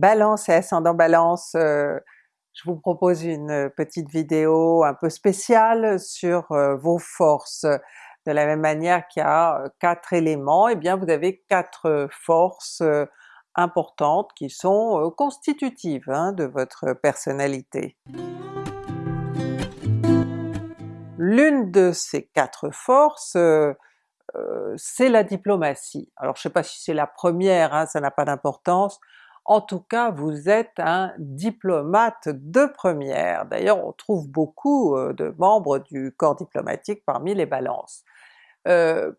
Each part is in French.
Balance et ascendant Balance, euh, je vous propose une petite vidéo un peu spéciale sur euh, vos forces. De la même manière qu'il y a euh, quatre éléments, et eh bien vous avez quatre forces importantes qui sont constitutives hein, de votre personnalité. L'une de ces quatre forces, c'est la diplomatie. Alors je ne sais pas si c'est la première, hein, ça n'a pas d'importance, en tout cas vous êtes un diplomate de première. D'ailleurs on trouve beaucoup euh, de membres du corps diplomatique parmi les balances. Euh,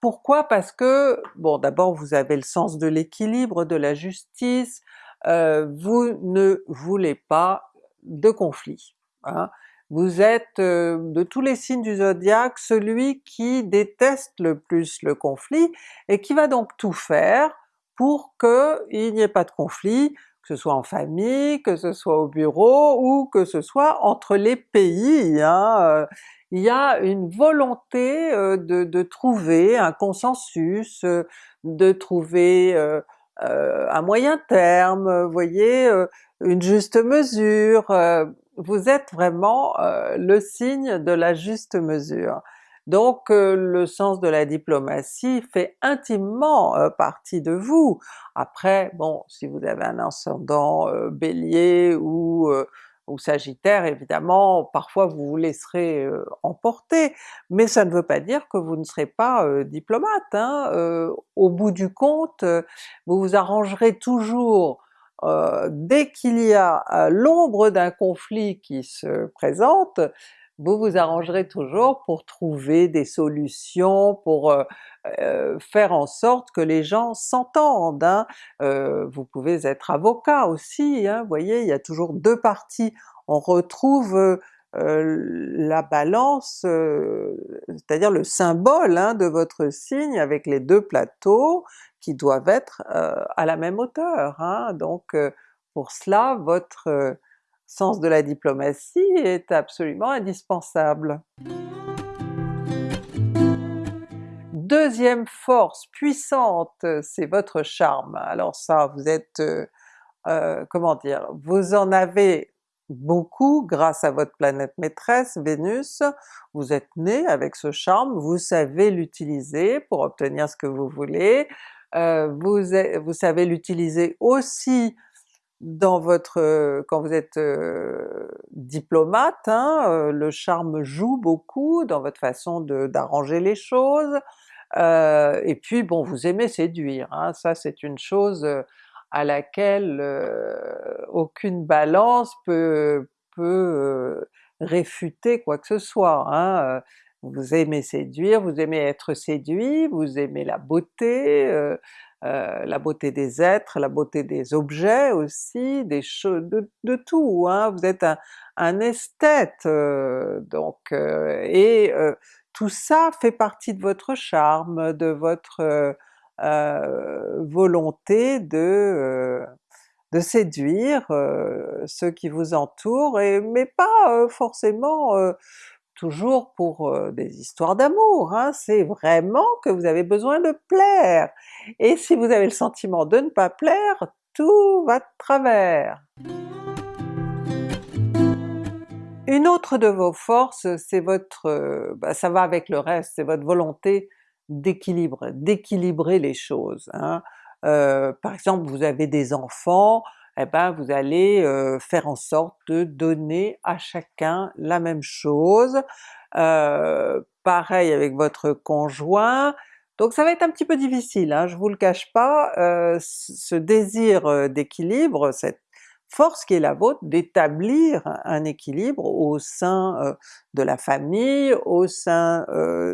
pourquoi? Parce que, bon d'abord vous avez le sens de l'équilibre, de la justice, euh, vous ne voulez pas de conflit. Hein. Vous êtes de tous les signes du zodiaque celui qui déteste le plus le conflit et qui va donc tout faire pour qu'il n'y ait pas de conflit, que ce soit en famille, que ce soit au bureau, ou que ce soit entre les pays. Hein. Euh, il y a une volonté euh, de, trouver un consensus, euh, de trouver un moyen terme, vous voyez, une juste mesure. Vous êtes vraiment le signe de la juste mesure. Donc euh, le sens de la diplomatie fait intimement euh, partie de vous. Après bon, si vous avez un ascendant euh, Bélier ou, ou Sagittaire, évidemment parfois vous vous laisserez emporter, mais ça ne veut pas dire que vous ne serez pas diplomate. Hein. au bout du compte, vous vous arrangerez toujours dès qu'il y a l'ombre d'un conflit qui se présente, vous vous arrangerez toujours pour trouver des solutions, pour euh, euh, faire en sorte que les gens s'entendent. Hein. Euh, vous pouvez être avocat aussi, hein, vous voyez, il y a toujours deux parties. On retrouve la balance, c'est-à-dire le symbole hein, de votre signe avec les deux plateaux qui doivent être à la même hauteur. Hein. Donc pour cela, votre sens de la diplomatie est absolument indispensable. Deuxième force puissante, c'est votre charme. Alors ça, vous êtes, euh, euh, comment dire, vous en avez beaucoup grâce à votre planète maîtresse, Vénus, vous êtes né avec ce charme, vous savez l'utiliser pour obtenir ce que vous voulez, euh, vous, vous savez l'utiliser aussi dans votre quand vous êtes diplomate, hein, le charme joue beaucoup dans votre façon d'arranger les choses, et puis bon vous aimez séduire, hein, ça c'est une chose à laquelle aucune balance peut, peut réfuter quoi que ce soit. Hein, vous aimez séduire, vous aimez être séduit, vous aimez la beauté, euh, la beauté des êtres, la beauté des objets aussi, des choses, de, tout, hein. vous êtes un, esthète euh, donc, euh, et tout ça fait partie de votre charme, de votre volonté de, de séduire ceux qui vous entourent, mais pas forcément toujours pour des histoires d'amour, hein, c'est vraiment que vous avez besoin de plaire, et si vous avez le sentiment de ne pas plaire, tout va de travers. Une autre de vos forces, c'est votre... Bah, ça va avec le reste, c'est votre volonté d'équilibre, d'équilibrer les choses. Hein. par exemple vous avez des enfants, eh ben vous allez faire en sorte de donner à chacun la même chose. pareil avec votre conjoint, donc ça va être un petit peu difficile, hein, je vous le cache pas, ce désir d'équilibre, cette force qui est la vôtre d'établir un équilibre au sein de la famille, au sein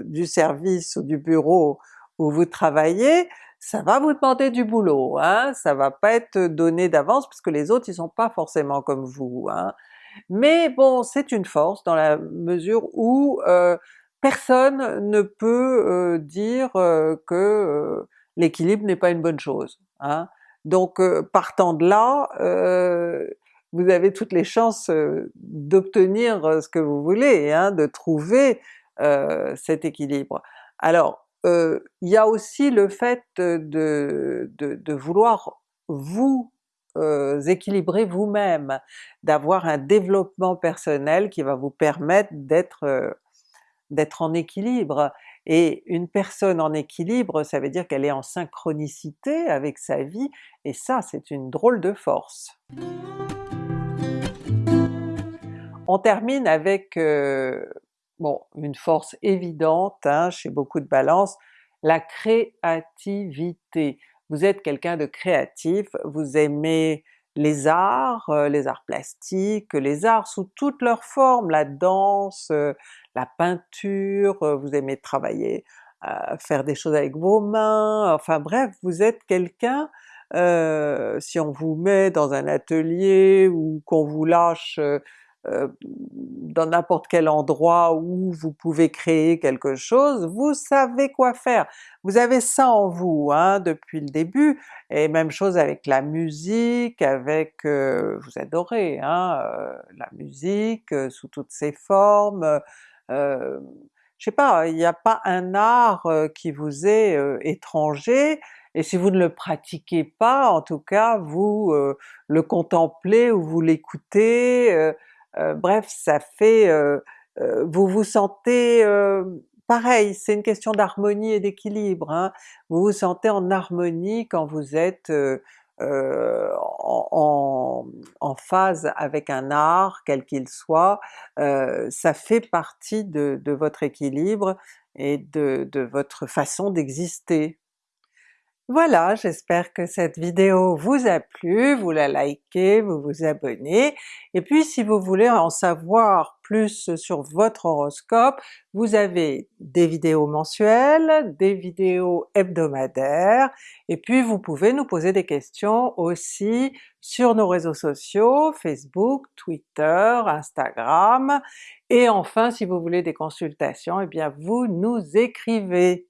du service ou du bureau où vous travaillez, ça va vous demander du boulot, hein, ça va pas être donné d'avance puisque les autres ils sont pas forcément comme vous. Hein. Mais bon, c'est une force dans la mesure où euh, personne ne peut euh, dire euh, que l'équilibre n'est pas une bonne chose. Hein. Donc partant de là, vous avez toutes les chances d'obtenir ce que vous voulez, hein, de trouver cet équilibre. Alors il y a aussi le fait de, de, vouloir vous équilibrer vous-même, d'avoir un développement personnel qui va vous permettre d'être d'être en équilibre. Et une personne en équilibre, ça veut dire qu'elle est en synchronicité avec sa vie, et ça c'est une drôle de force. On termine avec bon, une force évidente hein, chez beaucoup de balances, la créativité. Vous êtes quelqu'un de créatif, vous aimez les arts, euh, les arts plastiques, les arts sous toutes leurs formes, la danse, euh, la peinture, euh, vous aimez travailler, faire des choses avec vos mains, enfin bref, vous êtes quelqu'un, si on vous met dans un atelier ou qu'on vous lâche dans n'importe quel endroit où vous pouvez créer quelque chose, vous savez quoi faire. Vous avez ça en vous hein, depuis le début, et même chose avec la musique, avec... Euh, vous adorez hein, euh, la musique sous toutes ses formes, je sais pas, il n'y a pas un art qui vous est étranger, et si vous ne le pratiquez pas, en tout cas vous le contemplez ou vous l'écoutez, euh, bref, ça fait... Euh, euh, vous vous sentez pareil, c'est une question d'harmonie et d'équilibre, hein. vous vous sentez en harmonie quand vous êtes en, phase avec un art, quel qu'il soit, ça fait partie de, votre équilibre et de votre façon d'exister. Voilà, j'espère que cette vidéo vous a plu, vous la likez, vous vous abonnez, et puis si vous voulez en savoir plus sur votre horoscope, vous avez des vidéos mensuelles, des vidéos hebdomadaires, et puis vous pouvez nous poser des questions aussi sur nos réseaux sociaux, Facebook, Twitter, Instagram, et enfin si vous voulez des consultations, eh bien vous nous écrivez!